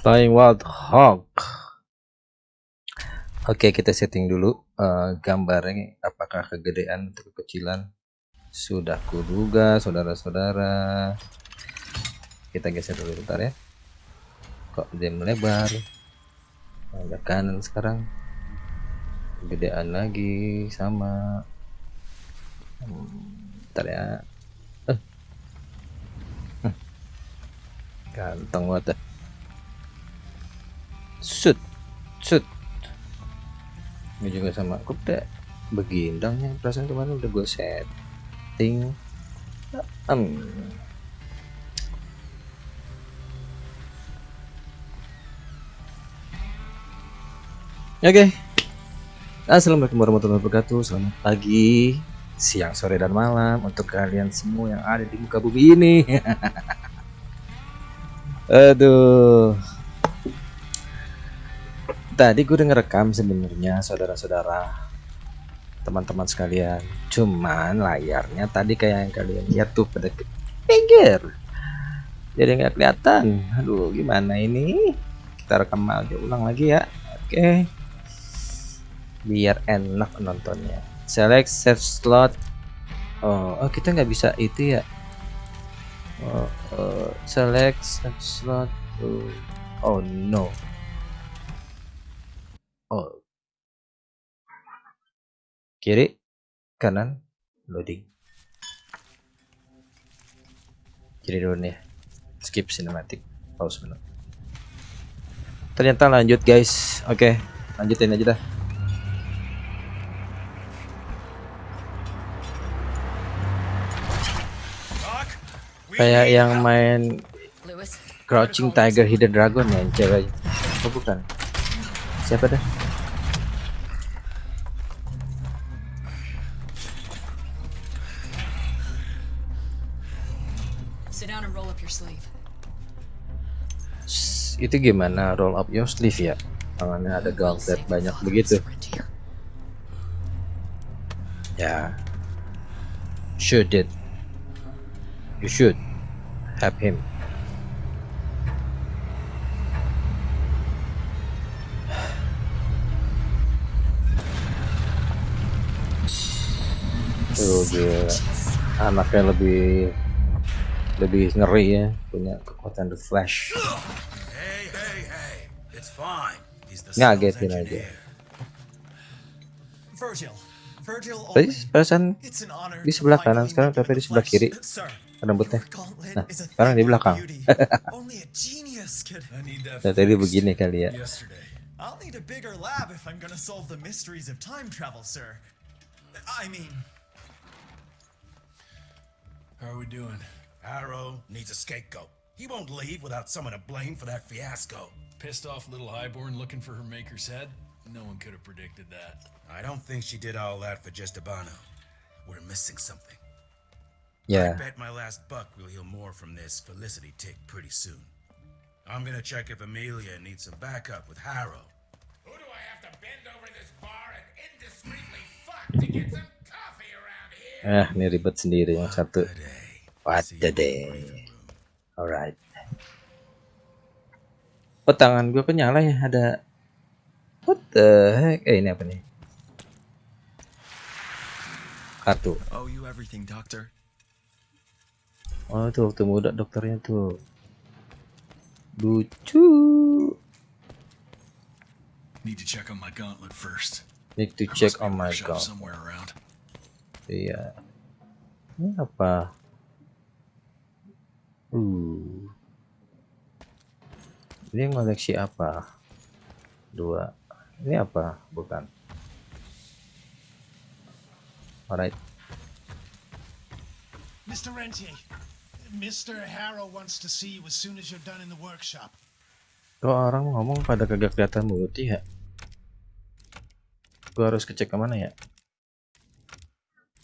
Flying Wild Hog. Oke, kita setting dulu uh, gambarnya apakah kegedean atau kekecilan. Sudah kuduga, saudara-saudara. Kita geser dulu bentar ya. Kok dia melebar? Agak kanan sekarang. Kegedean lagi sama. Hmm, bentar ya. Hmm. Ganteng banget. Shoot. Shoot ini juga sama aku udah begindangnya perasaan kemarin udah gue setting um. Oke okay. Assalamualaikum warahmatullahi wabarakatuh Selamat pagi Siang, sore, dan malam Untuk kalian semua yang ada di muka bumi ini Aduh tadi gue udah ngerekam sebenarnya saudara-saudara. Teman-teman sekalian. Cuman layarnya tadi kayak yang kalian lihat tuh pada pinggir. Jadi nggak kelihatan. Aduh gimana ini? Kita rekam aja ulang lagi ya. Oke. Biar enak nontonnya. Select save slot. Oh, oh kita nggak bisa itu ya. Oh, oh, select save slot oh no Oh. Kiri, kanan, loading. Kiri dulu nih. Skip cinematic. Pause menu. Ternyata lanjut guys. Oke, lanjutin aja dah. Kayak yang main Crouching Tiger Hidden Dragon ya, cewek. Oh bukan. Siapa dah? Itu gimana roll up your sleeve ya? Tangannya ada gauntlet banyak begitu. Ya. Should it. You should have him. Tuh gila. Anaknya lebih lebih ngeri ya punya kekuatan the flash ngagetin aja. tadi perasaan di sebelah kanan sekarang tapi di sebelah kiri. Rambutnya. nah sekarang di belakang. nah, tadi begini kali ya. I'll need a bigger lab if I'm gonna solve the mysteries of time travel, sir. I mean... How are we doing? Arrow needs a scapegoat. He won't leave without someone to blame for that fiasco. Pissed off little Highborn looking for her maker's head? No one could have predicted that. I don't think she did all that for just Abano. We're missing something. Yeah. I bet my last buck we'll heal more from this Felicity tick pretty soon. I'm gonna check if Amelia needs some backup with Harrow. Who do I have to bend over this bar and indiscreetly fuck to get some coffee around here? Eh, ini ribet sendiri yang satu. What the day. Alright. Oh tangan gue kok nyala ya ada What the heck? Eh ini apa nih? Kartu. Oh you everything doctor. Oh tuh waktu muda dokternya tuh. Lucu. Need to check on my gauntlet first. Need to check on my gauntlet. Iya. Ini apa? Uh. Ini ngoleksi apa? Dua. Ini apa? Bukan. Alright. Mr. Rentier, Mr. Harrow wants to see you as soon as you're done in the workshop. Kok orang ngomong pada kagak kelihatan mulutnya ya? Gua harus kecek ke mana ya?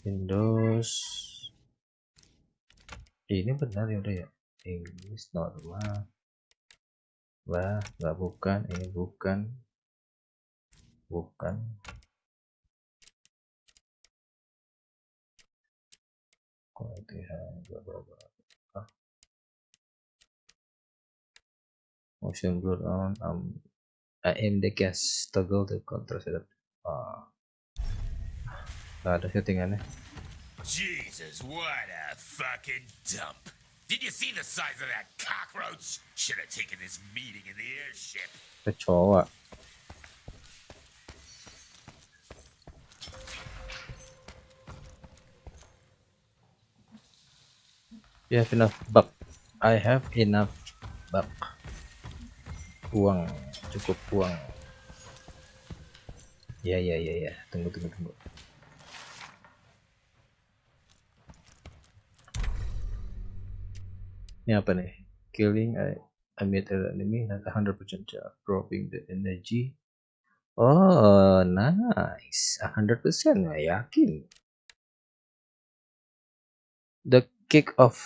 Windows. Ini benar ya udah ya? English normal wah nggak bukan ini bukan. Bukan. Bla motion blur on um aim the gas toggle to control setup. Ah. Nggak ada settingannya. Jesus, what a fucking dump. Did you see the size of that cockroach? Should have taken this meeting in the airship. kecoa You have enough buck. I have enough buck. Uang, cukup uang. Ya ya ya ya. Tunggu tunggu tunggu. ini apa nih? Killing a, a metal enemy has 100% chance dropping the energy. Oh nice. 100% nah, yakin. The kick of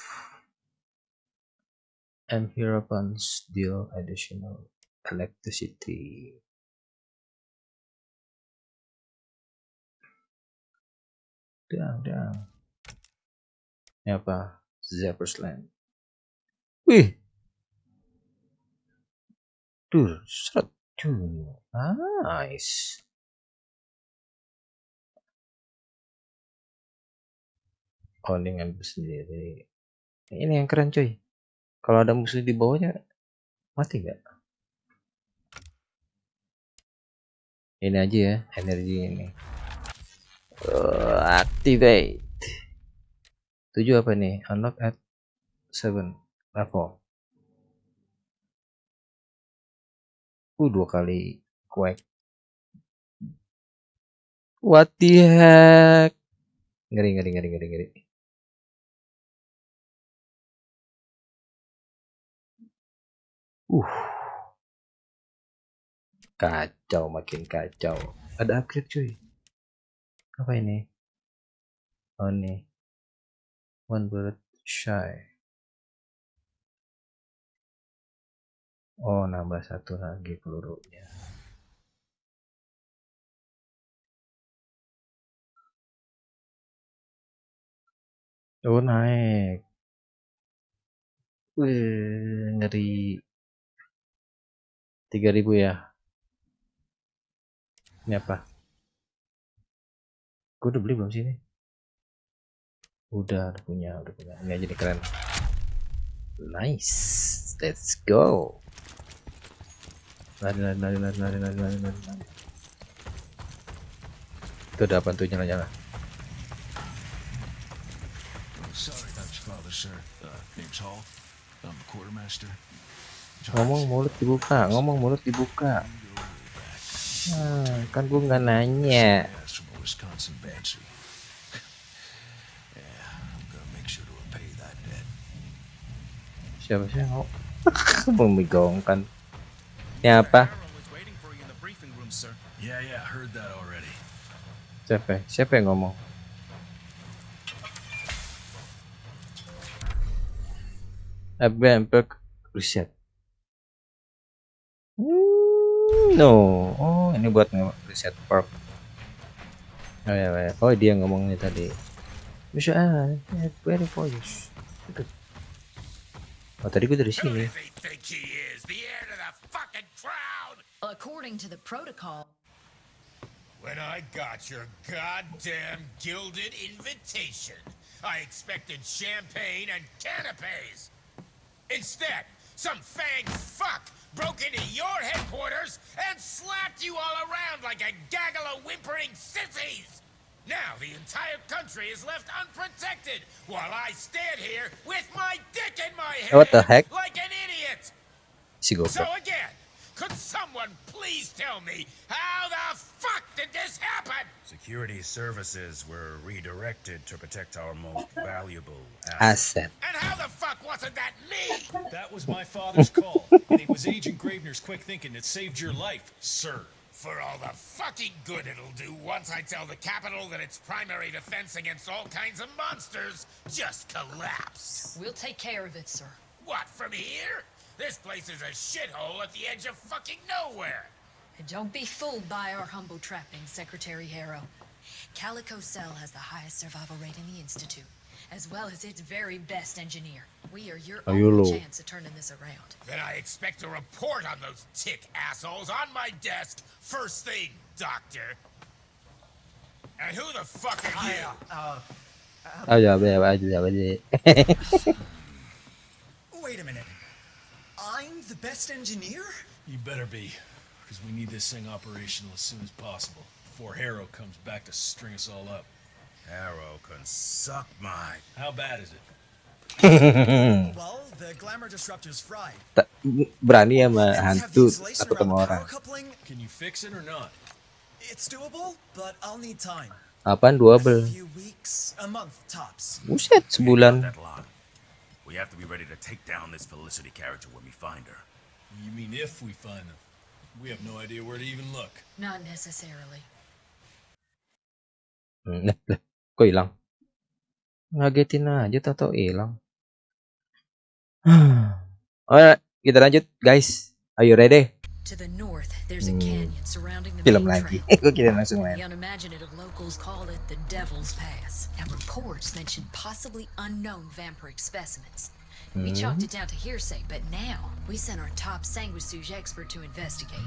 and hero punch deal additional electricity. Down down. Ini apa? Zapper's Land. Wih. Tuh, seret. Tuh, nice. Oh, ini ngambil sendiri. Ini yang keren cuy. Kalau ada musuh di bawahnya, mati nggak? Ini aja ya, energi ini. Uh, activate. 7 apa nih? Unlock at 7 level. Uh, dua kali quake. What the heck? Ngeri, ngeri, ngeri, ngeri, ngeri. Uh. Kacau, makin kacau. Ada upgrade cuy. Apa ini? Oh nih. One bullet shy. Oh, nambah satu lagi pelurunya. Oh, naik. Wih, ngeri. 3000 ya. Ini apa? Gue udah beli belum sih ini? Udah, udah punya, udah punya. Ini aja nih keren. Nice. Let's go. Lari, lari, lari, lari, lari, lari, lari, lari. Itu udah apa tuh father, sir. Uh. Ngomong mulut dibuka, ngomong mulut dibuka. Ah, kan gue nggak nanya. Siapa sih yang mau membigongkan? Ya apa? Siapa? Siapa yang ngomong? Abang Perk Reset. Hmm, no. Oh, ini buat reset perk. Oh ya, ya. Oh, dia ngomongnya tadi. Bisa ah, very voice. Oh, tadi gue dari sini. According to the protocol, When I got your goddamn gilded invitation, I expected champagne and canapes. Instead, some fang fuck broke into your headquarters and slapped you all around like a gaggle of whimpering sissies. Now the entire country is left unprotected while I stand here with my dick in my hand What the heck? like an idiot. Si So again, could someone please tell me how the fuck did this happen? Security services were redirected to protect our most valuable asset. And how the fuck wasn't that me? That was my father's call, and it was Agent Gravener's quick thinking that saved your life, sir. For all the fucking good it'll do once I tell the capital that its primary defense against all kinds of monsters just collapsed. we'll take care of it, sir. What, from here? This place is a shithole at the edge of fucking nowhere. And don't be fooled by our humble trappings, Secretary Harrow. Calico Cell has the highest survival rate in the Institute. as well as its very best engineer. We are your Ayo only lo. chance of turning this around. Then I expect a report on those tick assholes on my desk first thing, Doctor. And who the fuck are you? Oh ya, ya, ya, ya, ya. Wait a minute. I'm the best engineer? You better be, because we need this thing operational as soon as possible before Harrow comes back to string us all up. Arrow can suck my. How bad is it? Well, the glamour disruptor's fried. Tak- berani sama And we have hantu the insulation takut sama orang. power coupling. Can you fix it or not? It's doable, but I'll need time. Apaan A double? few weeks, a month tops. Buset, We ain't sebulan. We have to be ready to take down this Felicity character when we find her. You mean if we find them? We have no idea where to even look. Not necessarily. Hmm, lah, lah. Kok hilang? Ngagetin aja tau hilang. Alright, kita lanjut guys. Are you ready? To the north, there's a Hmm. canyon surrounding the Film main lagi. Gue kira langsung The unimaginative locals call it the Devil's Pass, and reports mention possibly unknown vampiric specimens. We chalked it down to hearsay, but now we sent our top sanguisuge expert to investigate.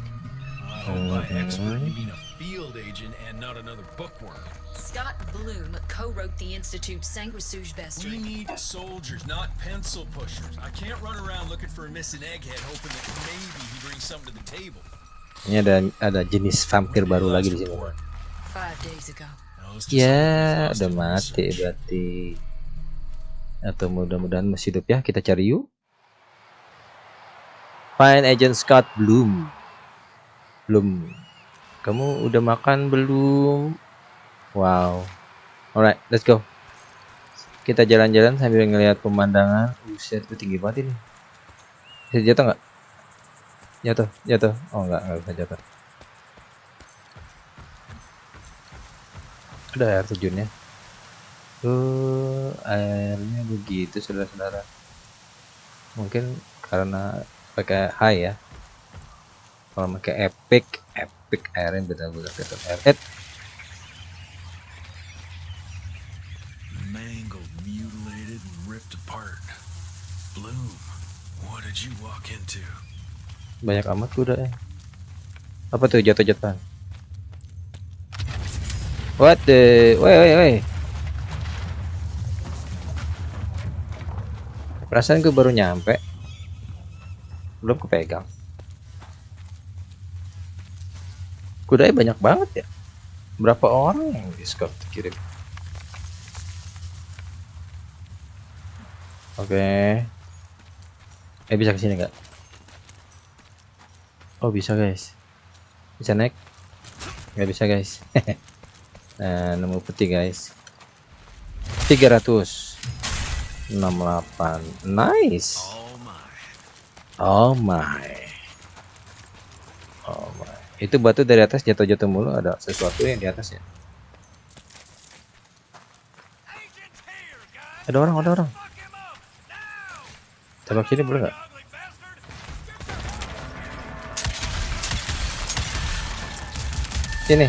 I hope by expert you mean a field agent and not another bookworm. Scott Bloom co-wrote the Institute's sanguisuge We need soldiers, not pencil pushers. I can't run around looking for a missing egghead hoping that maybe he brings something to the table. Ini ada ada jenis vampir baru lagi di sini. Ya, udah mati berarti. Atau mudah-mudahan masih hidup ya. Kita cari yuk. Find Agent Scott Bloom. Belum. Kamu udah makan belum? Wow. Alright, let's go. Kita jalan-jalan sambil ngelihat pemandangan. Buset, itu tinggi banget ini. Bisa jatuh nggak? Jatuh, jatuh. Oh nggak, nggak bisa jatuh. Ada air terjunnya. Tuh, airnya begitu saudara-saudara. Mungkin karena pakai high ya. Kalau pakai epic, epic airnya tetap air. Eh, banyak amat kuda ya. Apa tuh jatuh-jatuhan? What the? Woi, woi, woi. Perasaan gue baru nyampe. Belum kepegang. Kudanya banyak banget ya. Berapa orang yang di Scott kirim? Oke. Eh bisa ke sini nggak? Oh bisa guys. Bisa naik? Nggak bisa guys. nah, nemu peti guys. 300 68 Nice. Oh my. Oh my. Itu batu dari atas jatuh-jatuh mulu ada sesuatu yang di atas ya. Ada orang, ada orang. Tembak sini boleh nggak? Sini.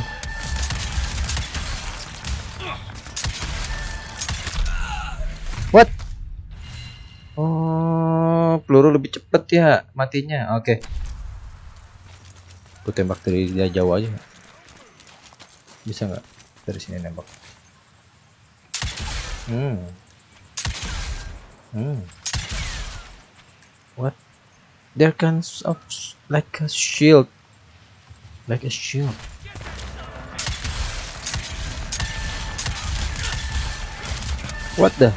What? Oh, peluru lebih cepet ya matinya. Oke. Aku tembak dari dia jauh aja. Bisa nggak dari sini nembak? Hmm. Hmm. What? There comes of like a shield. Like a shield. What the?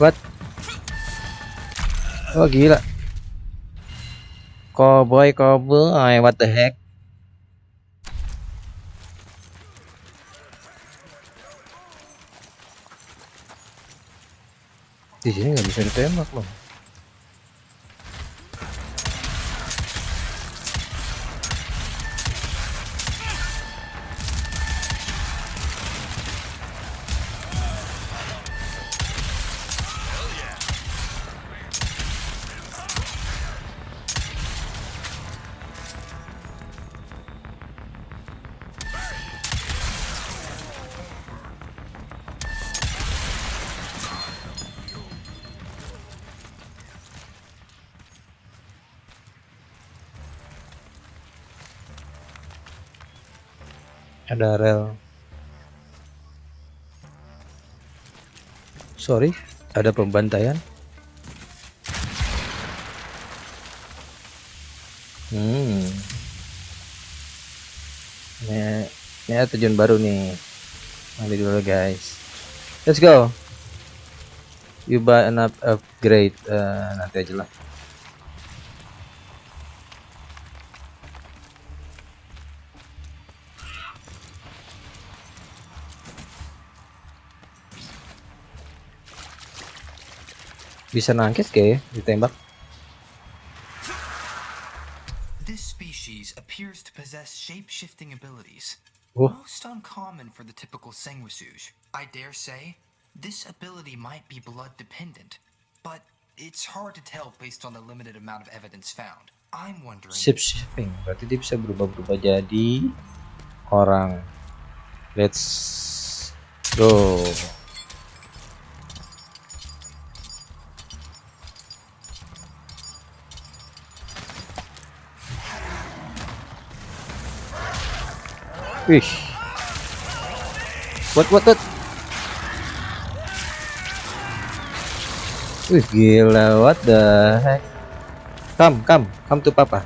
What? Oh gila. Cowboy, cowboy, what the heck? Di sini nggak bisa ditembak loh. Ada rel. Sorry ada pembantaian. Hmm. Ini ini ada tujuan baru nih. Ambil dulu guys. Let's go. You buy an up upgrade. Eh, nanti aja lah bisa nangkis kayak ya, ditembak This species appears to possess shape-shifting abilities. Oh. Most uncommon for the typical Sanguisuge. I dare say, this ability might be blood dependent, but it's hard to tell based on the limited amount of evidence found. I'm wondering shape shifting berarti dia bisa berubah-berubah jadi orang let's go Wih. What what what? Wih gila what the heck? Come come come to papa.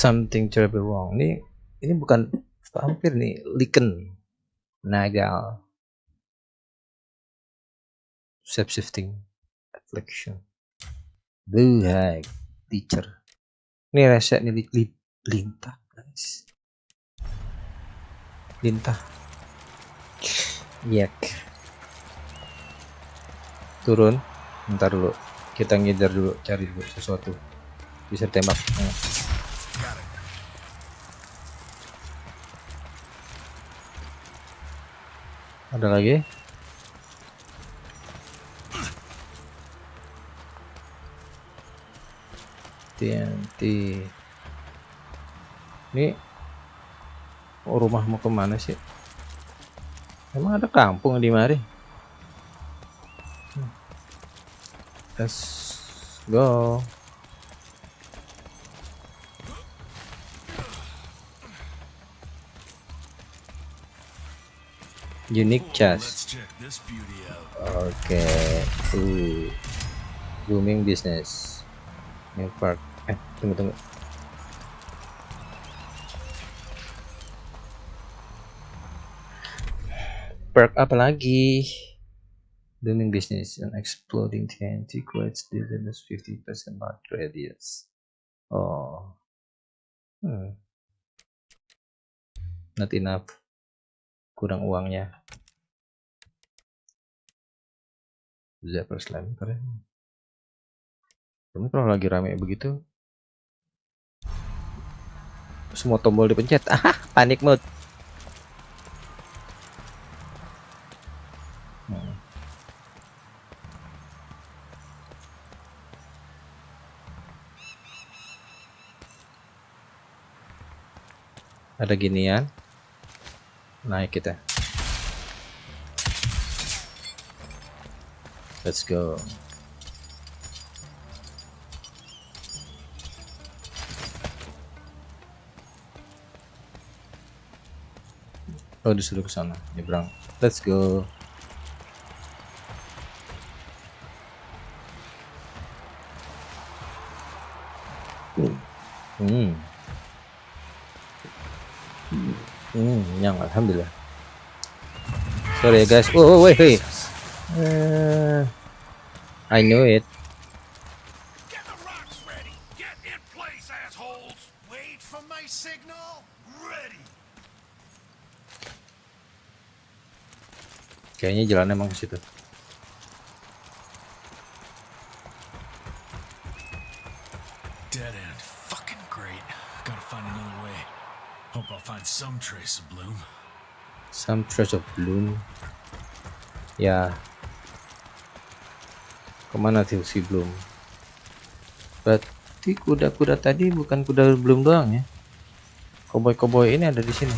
Something terribly wrong. Ini ini bukan vampir nih, lichen. Nagal. Shape shifting. Affliction. Blue hag. Teacher. Ini rese nih li, li, lintah guys. Lintah. Yek. Turun. Ntar dulu. Kita ngejar dulu, cari dulu sesuatu. Bisa tembak. Ada lagi? TNT. Ini oh, rumah mau ke mana sih? Emang ada kampung di mari? Hmm. Let's go. Unique chest. Oke, uh, booming business. New park. Eh, tunggu tunggu. Perk apa lagi? Booming business and exploding TNT creates distance 50% mark radius. Oh, hmm. not enough. Kurang uangnya. Zapper Slam keren. Kamu kalau lagi rame begitu semua tombol dipencet. Ah, panik mode. Hmm. Ada ginian. Naik kita. Let's go. Oh disuruh ke sana, nyebrang. Let's go. Hmm. Hmm, yang alhamdulillah. Sorry ya guys. Oh, oh wait, wait. I knew it. Get the rocks ready. Get in place, assholes. Wait for my signal. Ready. Kayaknya jalannya emang ke situ. Dead end. Fucking great. Gotta find another way. Hope I'll find some trace of bloom. Some trace of bloom. Yeah, Ke mana tuh si bloom? Berarti kuda-kuda tadi bukan kuda bloom doang ya? Koboi-koboi ini ada di sini.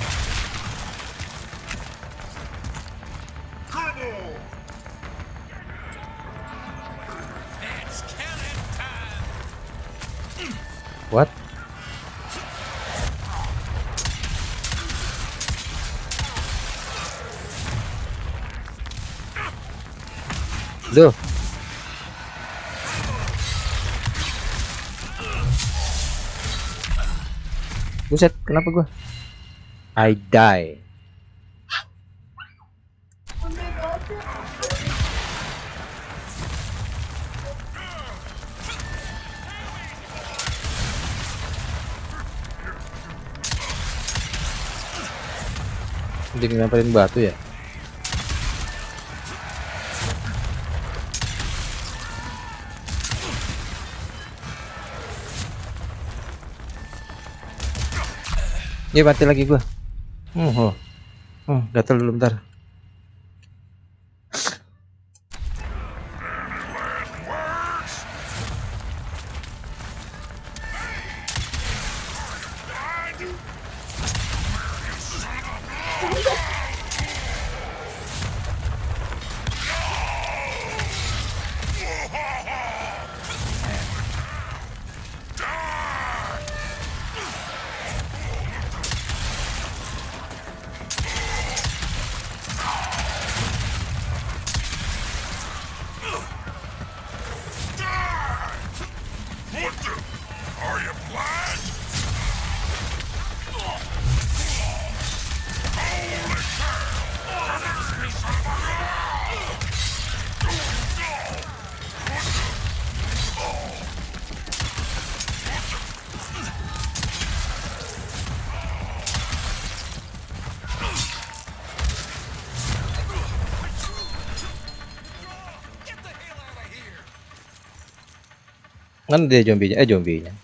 What? Duh. Buset, kenapa gua? I die. Dia ngelemparin batu ya? Ya mati lagi gua. Hmm, oh. Hmm, gatel dulu bentar. Kan dia zombinya, eh zombinya.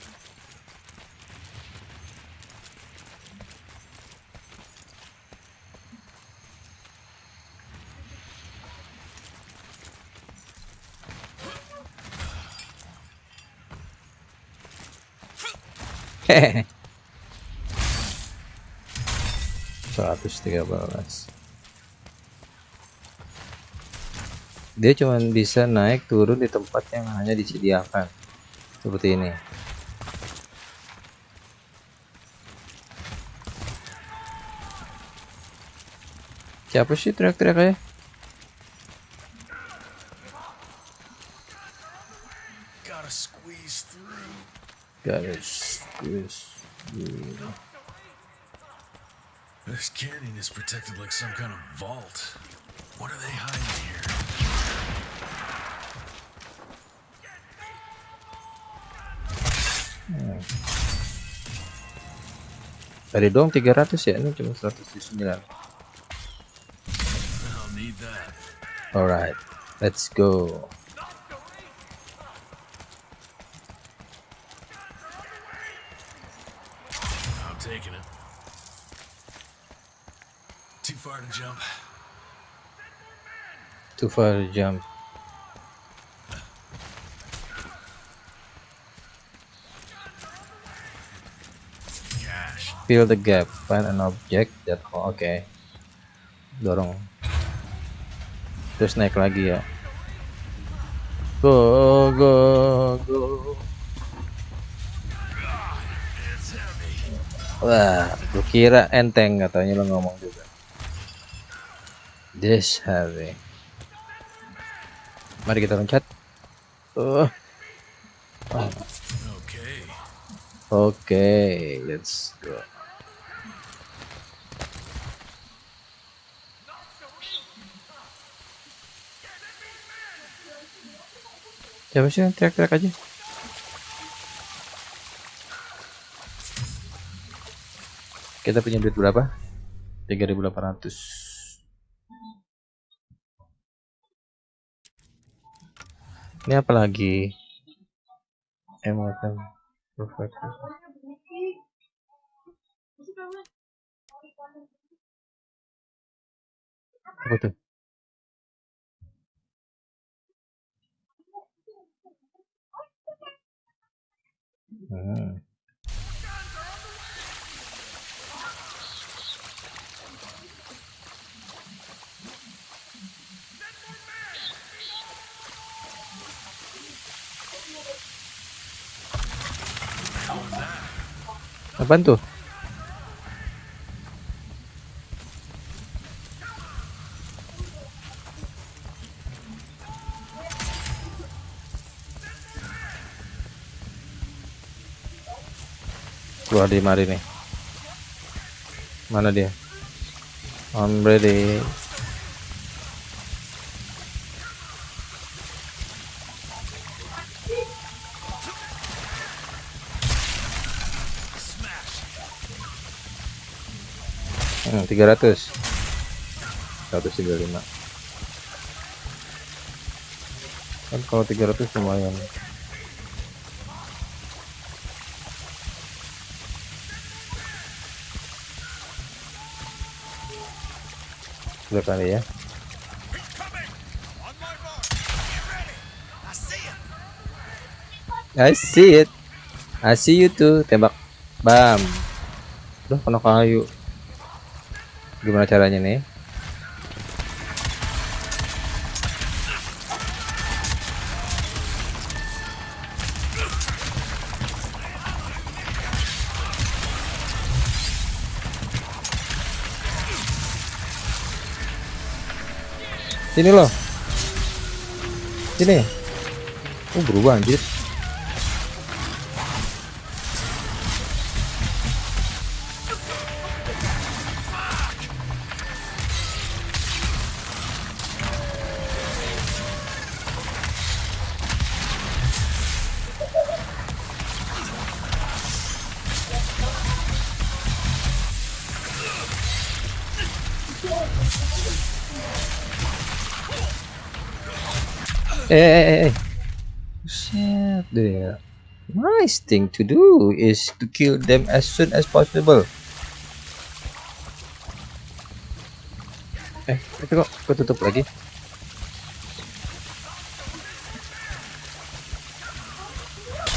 Hehehe. 113 dia cuma bisa naik turun di tempat yang hanya disediakan seperti ini siapa sih teriak-teriak ya Gotta squeeze through. guys guys This canyon is protected like some kind of vault. What are they hiding here? Tadi dong 300 ya ini cuma 109 I'll need that. alright let's go I'm taking it. Too far to jump. too far to jump fill the gap find an object that oh, oke. Dorong. Terus naik lagi ya. Go go go. Wah lu kira enteng katanya lo ngomong juga. This heavy mari kita loncat. Uh. Okay. oke let's go Siapa sih yang teriak-teriak aja? Kita punya duit berapa? 3800 Ini apa lagi? Emotem kan Perfect Apa tuh? Apaan tuh? Keluar di mari nih. Mana dia? I'm ready. Hmm, 300 135 kan kalau 300 lumayan udah kali ya. I see it. I see you too. Tembak. Bam. Udah kena kayu. Gimana caranya nih sini loh. Sini oh berubah anjir nice thing to do is to kill them as soon as possible. Eh, itu kok ketutup lagi?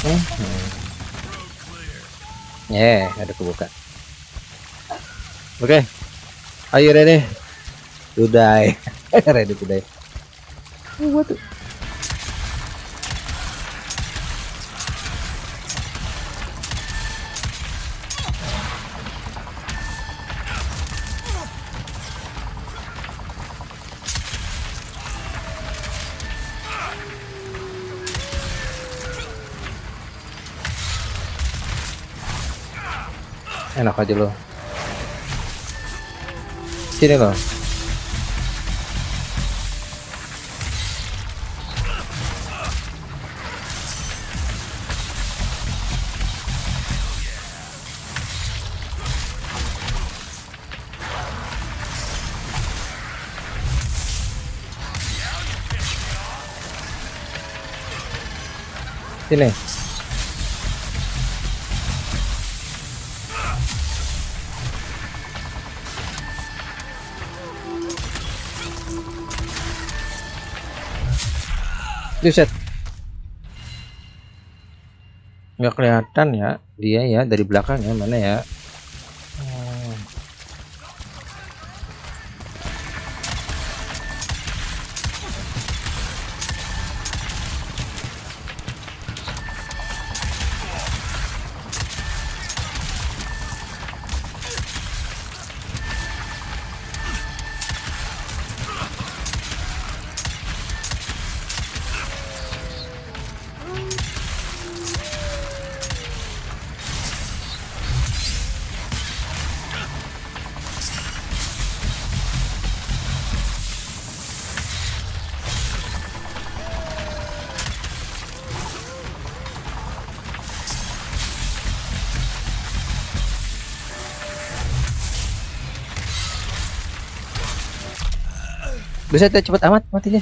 Hmm. Yeah, ada kebuka. Oke. Okay. Are you ready? To die. ready to die. Oh, what enak aja lo. Sini lo sini Buset. Nggak kelihatan ya dia ya dari belakang ya mana ya? Buset ya cepet amat matinya.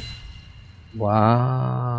Wow.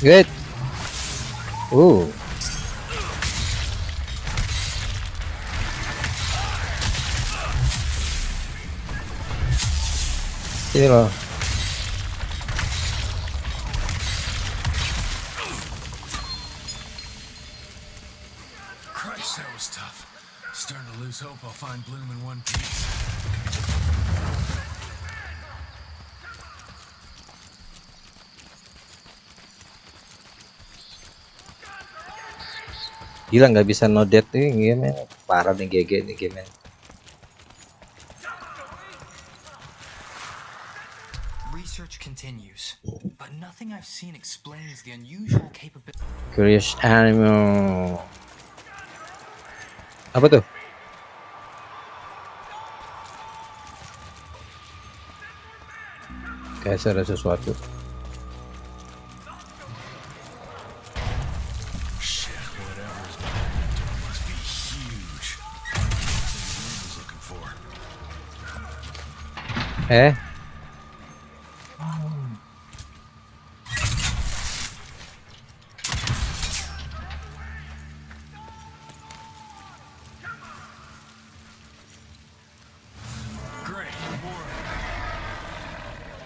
Good. Uh. Ini Gila nggak bisa no death nih game parah nih GG nih game Research continues, but nothing I've seen explains the unusual capability. Curious animal. Apa tuh? Kayak ada sesuatu more.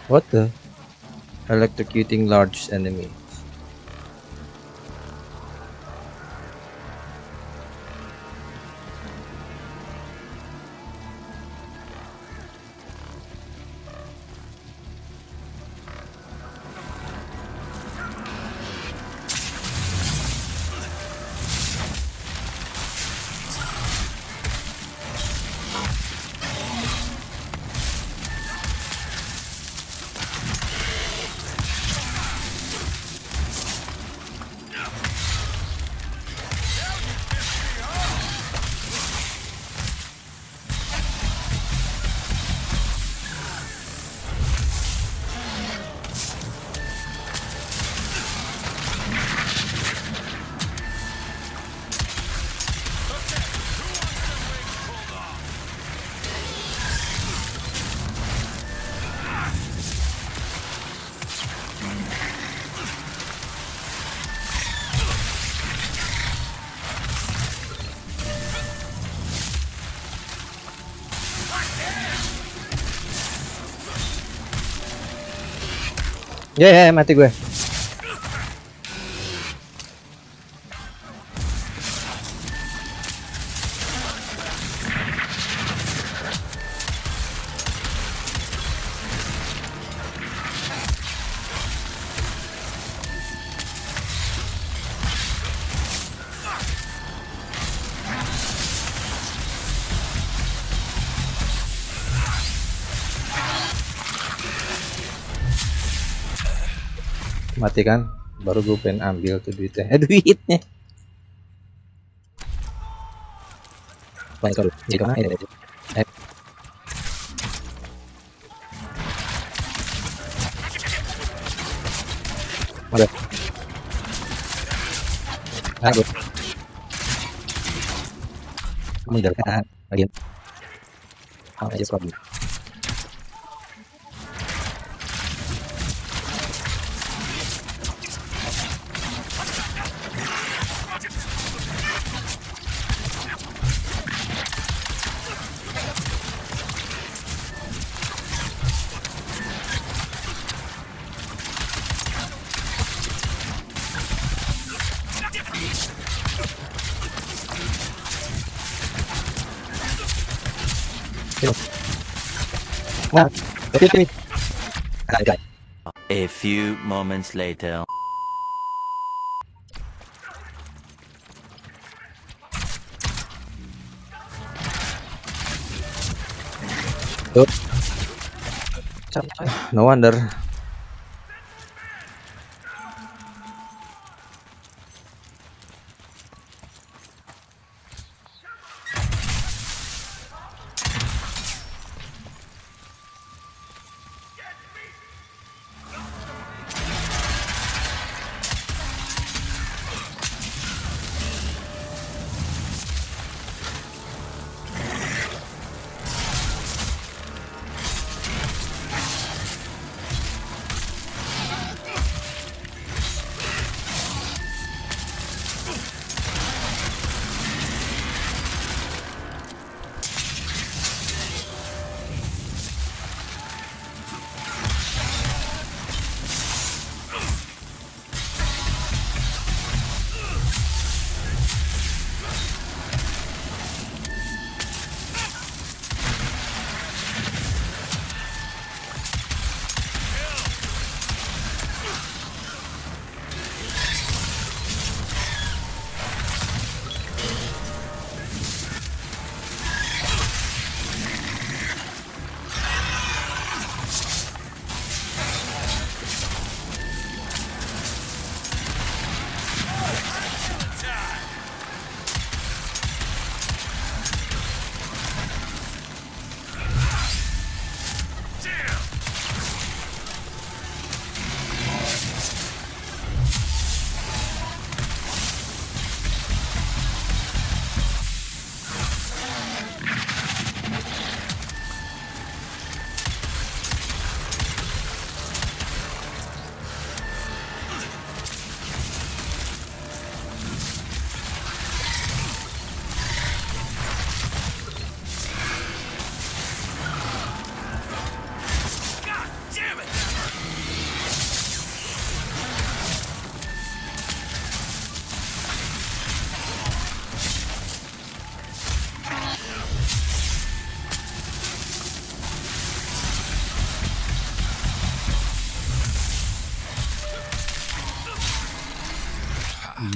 what the electrocuting large enemy ya ya ya, mati gue mati kan baru gue pengen ambil tuh duitnya eh duitnya Baik, sorry. Jadi ke mana ini? Eh. Ada. Aduh. Kamu kan? Lagi. How is problem? Tapi sini. Nah, guys. A few moments later. Tuh. No wonder.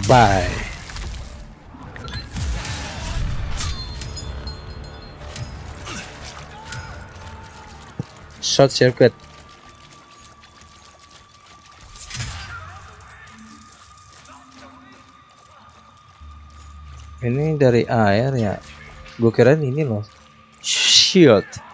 Bye. Short circuit. Ini dari air ya. Gue kira ini loh. Shield.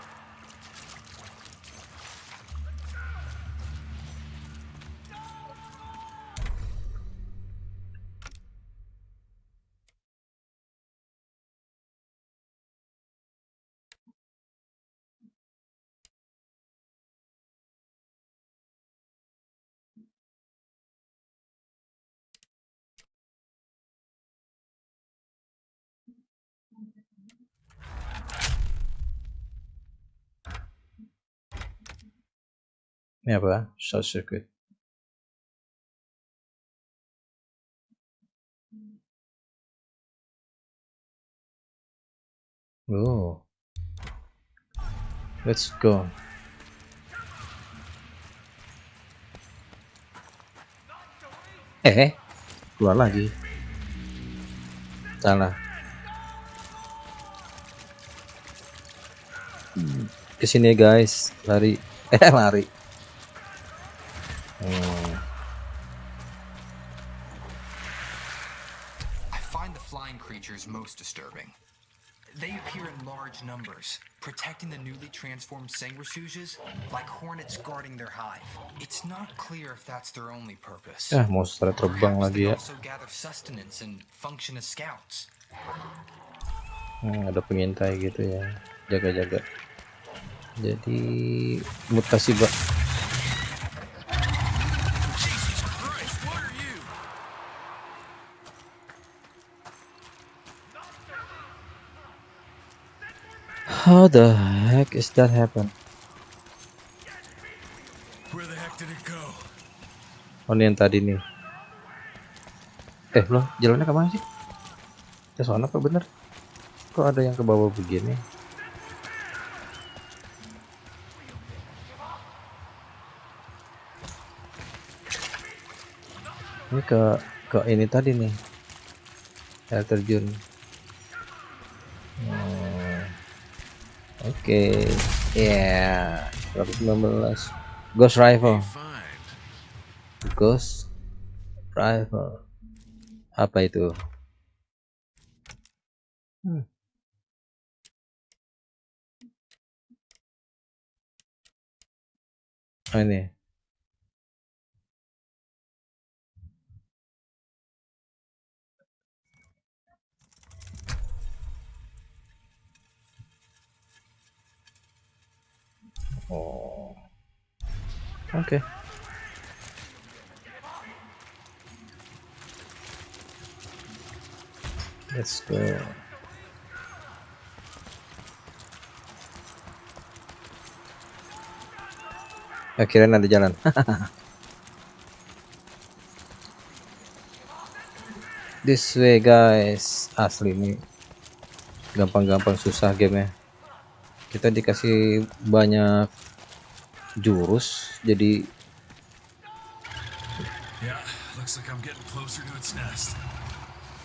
Ini apa? Short circuit. Oh. Let's go. Eh, keluar lagi. Salah. Ke sini guys, lari. Eh, lari. Large numbers, protecting the newly transformed sanguisuges like hornets guarding their hive. It's not clear if that's their only purpose. Ah, monster terbang lagi ya. also gather sustenance and function as scouts. Hmm, ada pengintai gitu ya. Jaga-jaga. Jadi mutasi bak. How the heck is that happen? Where the heck did it go? Oh ini yang tadi nih. Eh loh, jalannya ke mana sih? Ke sana apa bener? Kok ada yang ke bawah begini? Ini ke ke ini tadi nih. Air terjun. Oke, ya, 119. Ghost rifle. Ghost Rifle. Apa itu? Hmm. Oh, ini. Oh. Oke. Let's go. Akhirnya ada jalan. This way guys. Asli ini gampang-gampang susah gamenya. Kita dikasih banyak jurus jadi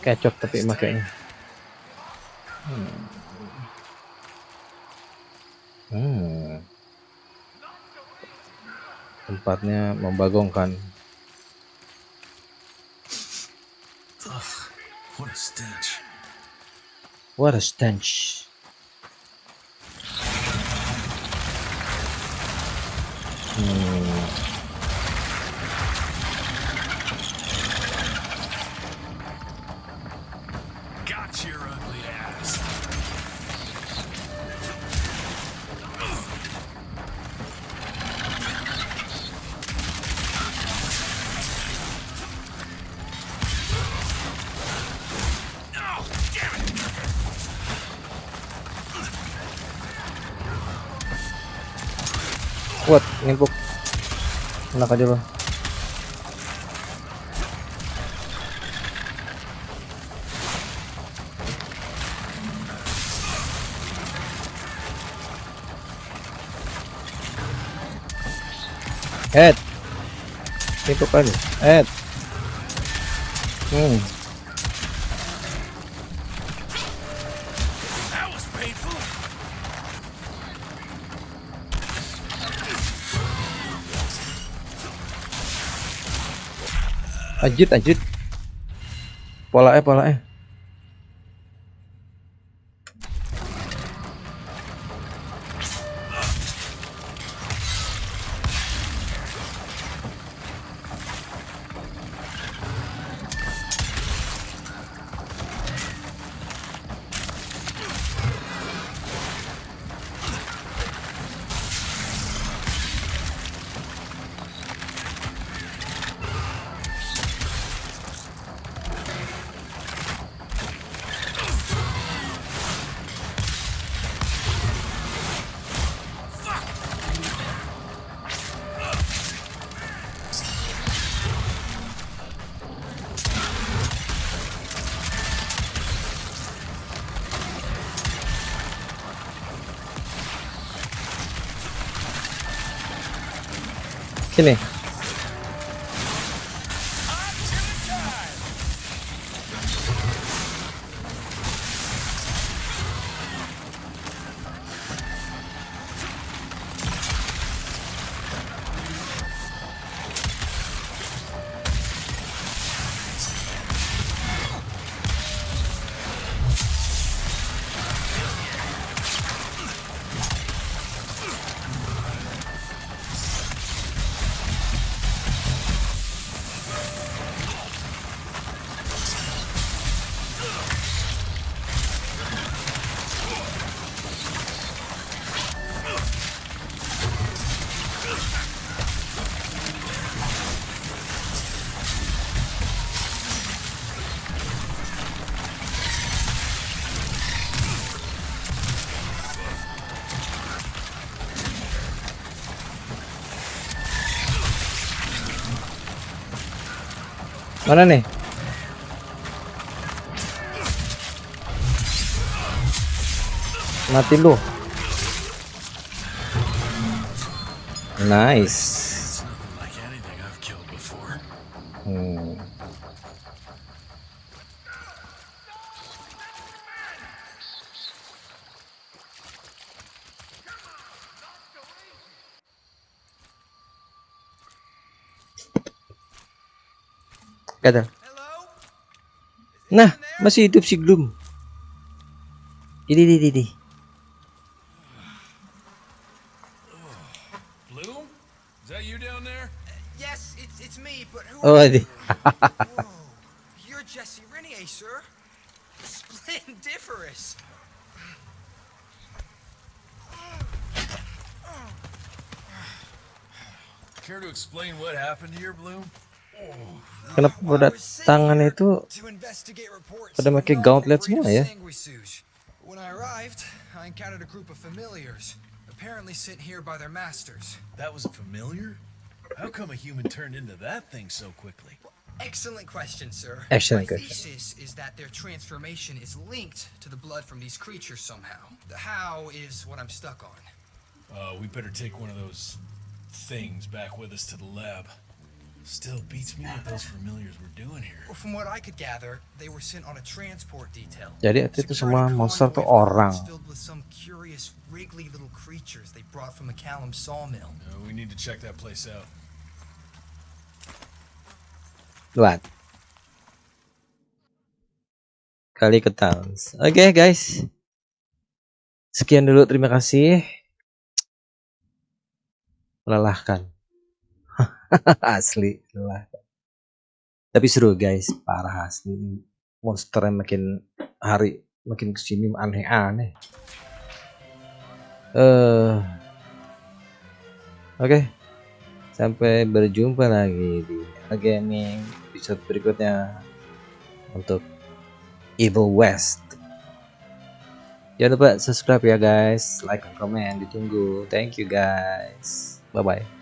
kecok tapi makanya. Hmm. Hmm. Tempatnya membagongkan. What a stench. What a stench. Hmm. Kuat, ngimpuk. Enak aja loh. Head. Ngimpuk aja. Head. Hmm. Lanjut, lanjut. Pola eh, pola eh. Mana nih? Mati lu. Nice. Nah, masih hidup si Gloom. Ini, ini, ini. Bloom? Is that you down there? Yes, it's, it's me, but who Oh, ini. Whoa. You're Jesse Renier, sir. Splendiferous. Care to explain what happened here, Bloom? Kenapa pada tangan itu To investigate reports pada of pakai known gauntlet breed of semua ya? When I arrived, I encountered a group of familiars, apparently sent here by their masters. That was a familiar? How come a human turned into that thing so quickly? Excellent question, sir. Excellent My question. thesis is that their transformation is linked to the blood from these creatures somehow. The how is what I'm stuck on. Uh, we better take one of those things back with us to the lab. Still beats me what those familiars were doing here. Well, from what I could gather, they were sent on a transport detail. Jadi itu To semua monster tuh orang. Filled with some curious, wriggly little creatures they brought from McCallum sawmill. Uh, we need to check that place out. What? Kali ke Towns. Oke guys. Sekian dulu terima kasih. Melelahkan. asli melelahkan. Tapi seru guys, parah asli ini. Monsternya makin hari makin ke sini aneh-aneh. Eh, Oke. Sampai berjumpa lagi di gaming episode berikutnya untuk Evil West. Jangan lupa subscribe ya guys, like, comment, ditunggu. Thank you guys. Bye bye.